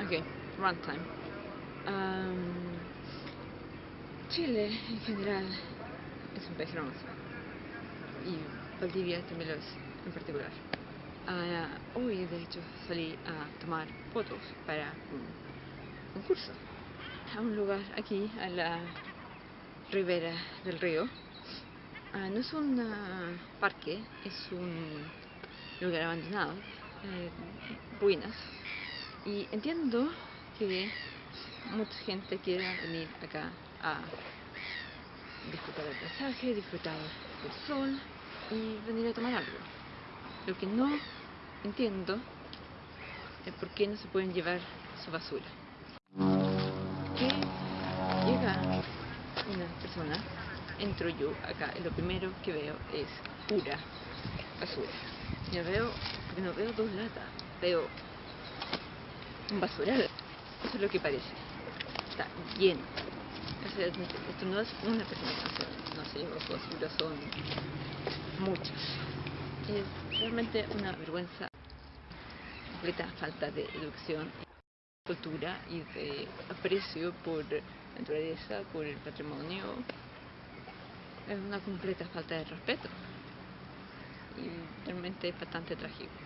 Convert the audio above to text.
Ok, runtime. Um, Chile en general es un país hermoso y Valdivia también lo es en particular. Uh, hoy de hecho salí a tomar fotos para un concurso a un lugar aquí a la ribera del río. Uh, no es un uh, parque, es un lugar abandonado, eh, ruinas. Y entiendo que mucha gente quiera venir acá a disfrutar del paisaje, disfrutar del sol y venir a tomar algo. Lo que no entiendo es por qué no se pueden llevar su basura. Que llega una persona, entro yo acá y lo primero que veo es pura basura. Ya veo, no veo dos latas, veo un basural. Eso es lo que parece. Está lleno. O sea, esto no es una persona, no sé, los basuras son muchos. Es realmente una vergüenza, completa falta de educación, cultura y de aprecio por la naturaleza, por el patrimonio. Es una completa falta de respeto y realmente es bastante trágico.